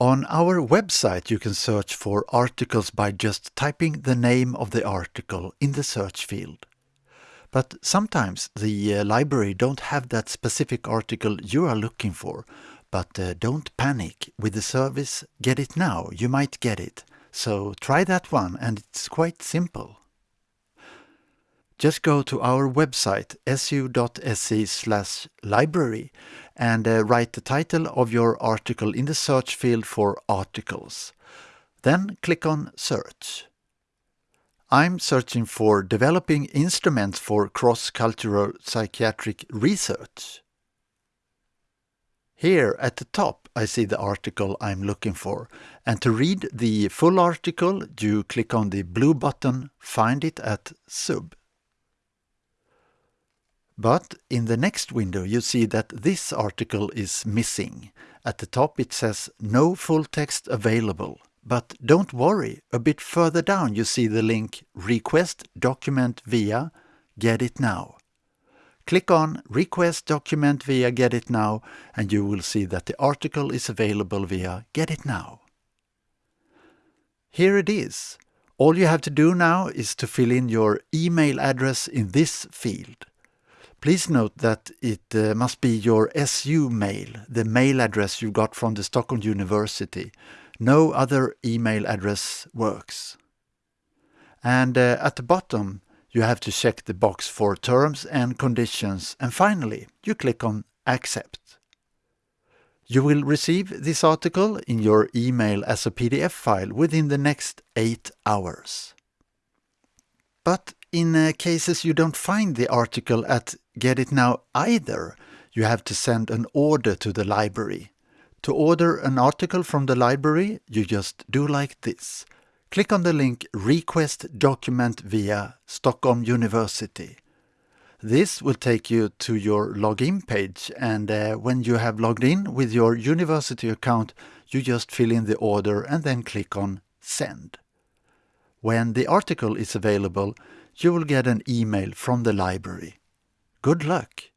On our website you can search for articles by just typing the name of the article in the search field. But sometimes the uh, library don't have that specific article you are looking for. But uh, don't panic. With the service Get It Now you might get it. So try that one and it's quite simple. Just go to our website su.se slash library and uh, write the title of your article in the search field for articles. Then click on search. I'm searching for developing instruments for cross-cultural psychiatric research. Here at the top I see the article I'm looking for and to read the full article you click on the blue button Find it at Sub. But in the next window you see that this article is missing. At the top it says no full text available. But don't worry, a bit further down you see the link Request document via Get It Now. Click on Request document via Get It Now and you will see that the article is available via Get It Now. Here it is. All you have to do now is to fill in your email address in this field. Please note that it uh, must be your SU mail, the mail address you got from the Stockholm University. No other email address works. And uh, at the bottom you have to check the box for terms and conditions and finally you click on accept. You will receive this article in your email as a PDF file within the next 8 hours. But in uh, cases you don't find the article at Get It Now either, you have to send an order to the library. To order an article from the library, you just do like this. Click on the link Request document via Stockholm University. This will take you to your login page and uh, when you have logged in with your university account, you just fill in the order and then click on Send. When the article is available, you will get an email from the library. Good luck!